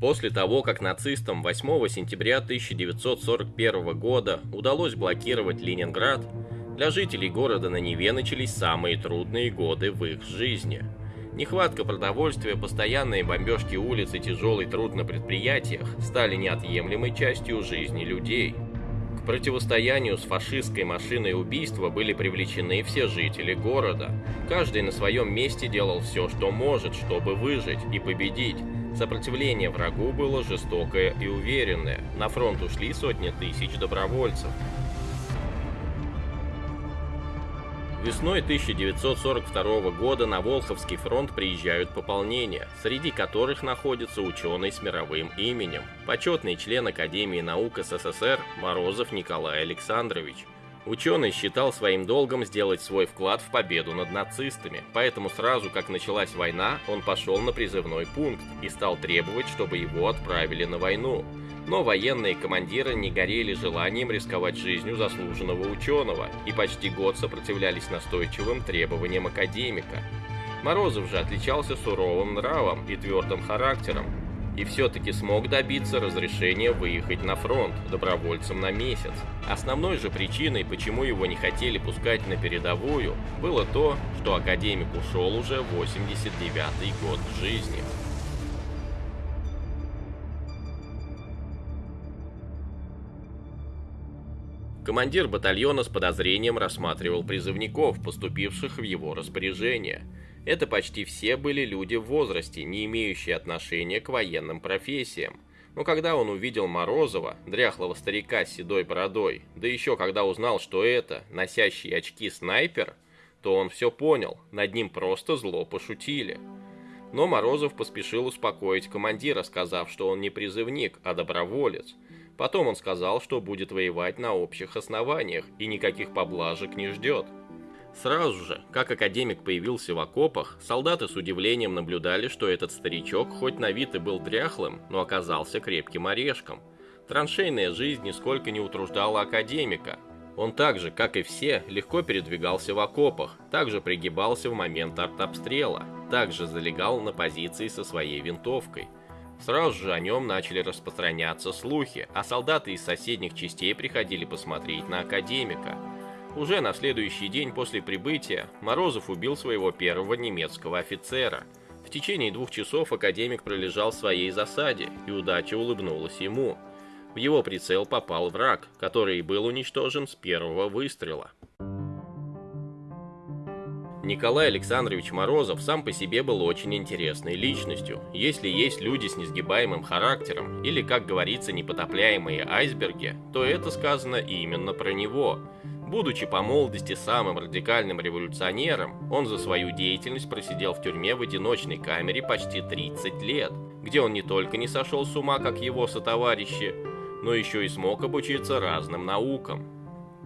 После того, как нацистам 8 сентября 1941 года удалось блокировать Ленинград, для жителей города на Неве начались самые трудные годы в их жизни. Нехватка продовольствия, постоянные бомбежки улиц и тяжелый труд на предприятиях стали неотъемлемой частью жизни людей. К противостоянию с фашистской машиной убийства были привлечены все жители города. Каждый на своем месте делал все, что может, чтобы выжить и победить. Сопротивление врагу было жестокое и уверенное. На фронт ушли сотни тысяч добровольцев. Весной 1942 года на Волховский фронт приезжают пополнения, среди которых находится ученый с мировым именем, почетный член Академии наук СССР Морозов Николай Александрович. Ученый считал своим долгом сделать свой вклад в победу над нацистами, поэтому сразу как началась война, он пошел на призывной пункт и стал требовать, чтобы его отправили на войну. Но военные командиры не горели желанием рисковать жизнью заслуженного ученого и почти год сопротивлялись настойчивым требованиям академика. Морозов же отличался суровым нравом и твердым характером, и все-таки смог добиться разрешения выехать на фронт добровольцем на месяц. Основной же причиной, почему его не хотели пускать на передовую, было то, что академик ушел уже 89-й год жизни. Командир батальона с подозрением рассматривал призывников, поступивших в его распоряжение – это почти все были люди в возрасте, не имеющие отношения к военным профессиям. Но когда он увидел Морозова, дряхлого старика с седой бородой, да еще когда узнал, что это носящий очки снайпер, то он все понял, над ним просто зло пошутили. Но Морозов поспешил успокоить командира, сказав, что он не призывник, а доброволец. Потом он сказал, что будет воевать на общих основаниях и никаких поблажек не ждет. Сразу же, как академик появился в окопах, солдаты с удивлением наблюдали, что этот старичок хоть на вид и был дряхлым, но оказался крепким орешком. Траншейная жизнь нисколько не утруждала академика. Он так же, как и все, легко передвигался в окопах, также пригибался в момент артобстрела, также залегал на позиции со своей винтовкой. Сразу же о нем начали распространяться слухи, а солдаты из соседних частей приходили посмотреть на академика – уже на следующий день после прибытия Морозов убил своего первого немецкого офицера. В течение двух часов академик пролежал в своей засаде, и удача улыбнулась ему. В его прицел попал враг, который был уничтожен с первого выстрела. Николай Александрович Морозов сам по себе был очень интересной личностью. Если есть люди с несгибаемым характером, или, как говорится, непотопляемые айсберги, то это сказано именно про него – Будучи по молодости самым радикальным революционером, он за свою деятельность просидел в тюрьме в одиночной камере почти 30 лет, где он не только не сошел с ума, как его сотоварищи, но еще и смог обучиться разным наукам.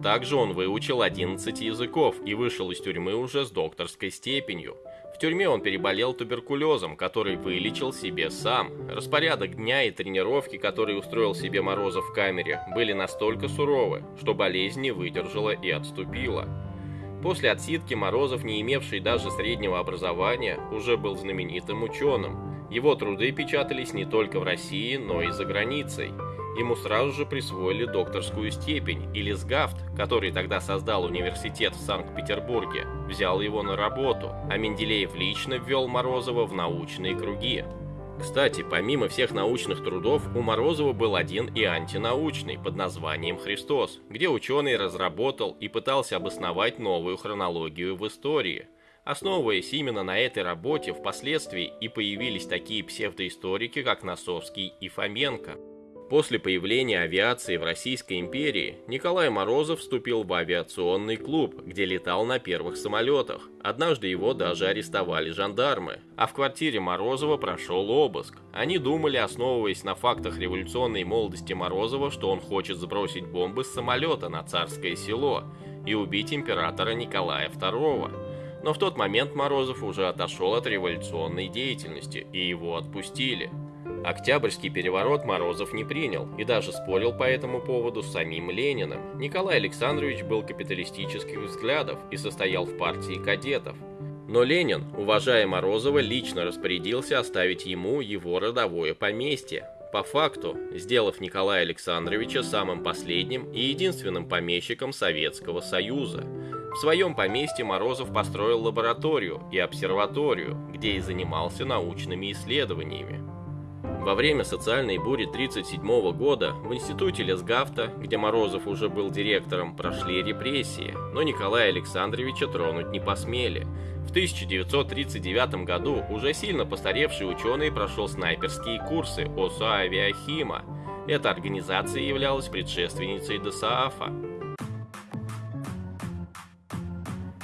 Также он выучил 11 языков и вышел из тюрьмы уже с докторской степенью – тюрьме он переболел туберкулезом, который вылечил себе сам. Распорядок дня и тренировки, которые устроил себе Морозов в камере, были настолько суровы, что болезнь не выдержала и отступила. После отсидки Морозов, не имевший даже среднего образования, уже был знаменитым ученым. Его труды печатались не только в России, но и за границей – Ему сразу же присвоили докторскую степень, и Лисгафт, который тогда создал университет в Санкт-Петербурге, взял его на работу, а Менделеев лично ввел Морозова в научные круги. Кстати, помимо всех научных трудов, у Морозова был один и антинаучный под названием «Христос», где ученый разработал и пытался обосновать новую хронологию в истории. Основываясь именно на этой работе, впоследствии и появились такие псевдоисторики, как Носовский и Фоменко. После появления авиации в Российской империи Николай Морозов вступил в авиационный клуб, где летал на первых самолетах. Однажды его даже арестовали жандармы, а в квартире Морозова прошел обыск. Они думали, основываясь на фактах революционной молодости Морозова, что он хочет сбросить бомбы с самолета на царское село и убить императора Николая II. Но в тот момент Морозов уже отошел от революционной деятельности, и его отпустили. Октябрьский переворот Морозов не принял и даже спорил по этому поводу с самим Лениным. Николай Александрович был капиталистических взглядов и состоял в партии кадетов. Но Ленин, уважая Морозова, лично распорядился оставить ему его родовое поместье, по факту сделав Николая Александровича самым последним и единственным помещиком Советского Союза. В своем поместье Морозов построил лабораторию и обсерваторию, где и занимался научными исследованиями. Во время социальной бури 1937 года в институте Лесгафта, где Морозов уже был директором, прошли репрессии, но Николая Александровича тронуть не посмели. В 1939 году уже сильно постаревший ученый прошел снайперские курсы ОСА «Авиахима». Эта организация являлась предшественницей ДСААФа.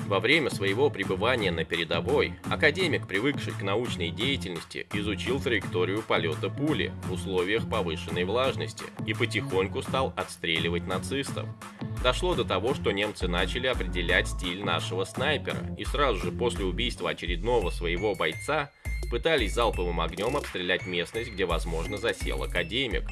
Во время своего пребывания на передовой академик, привыкший к научной деятельности, изучил траекторию полета пули в условиях повышенной влажности и потихоньку стал отстреливать нацистов. Дошло до того, что немцы начали определять стиль нашего снайпера и сразу же после убийства очередного своего бойца пытались залповым огнем обстрелять местность, где возможно засел академик.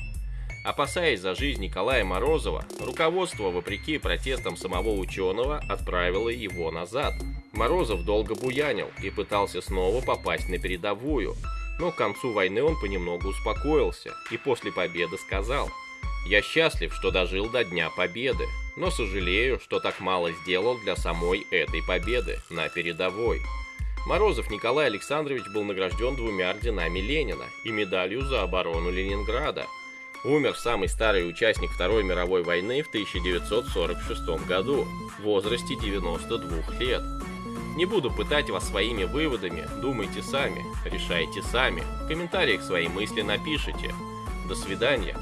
Опасаясь за жизнь Николая Морозова, руководство, вопреки протестам самого ученого, отправило его назад. Морозов долго буянил и пытался снова попасть на передовую, но к концу войны он понемногу успокоился и после победы сказал «Я счастлив, что дожил до Дня Победы, но сожалею, что так мало сделал для самой этой победы на передовой». Морозов Николай Александрович был награжден двумя орденами Ленина и медалью за оборону Ленинграда – умер самый старый участник Второй мировой войны в 1946 году в возрасте 92 лет. Не буду пытать вас своими выводами, думайте сами, решайте сами, в комментариях свои мысли напишите. До свидания.